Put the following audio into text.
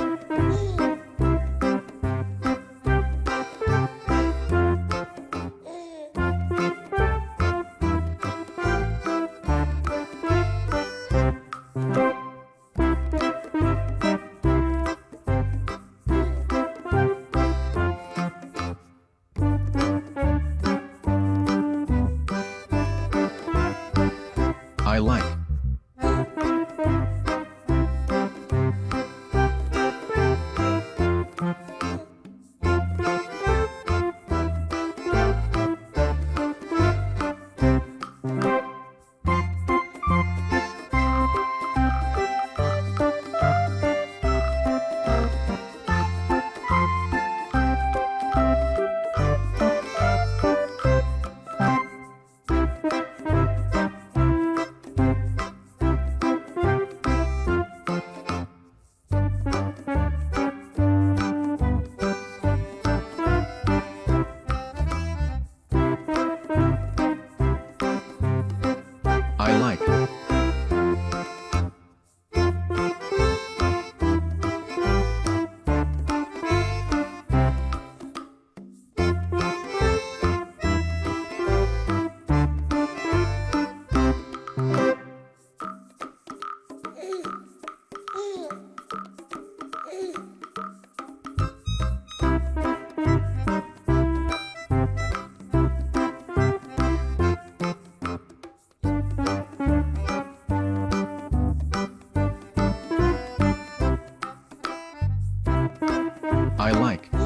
I I like.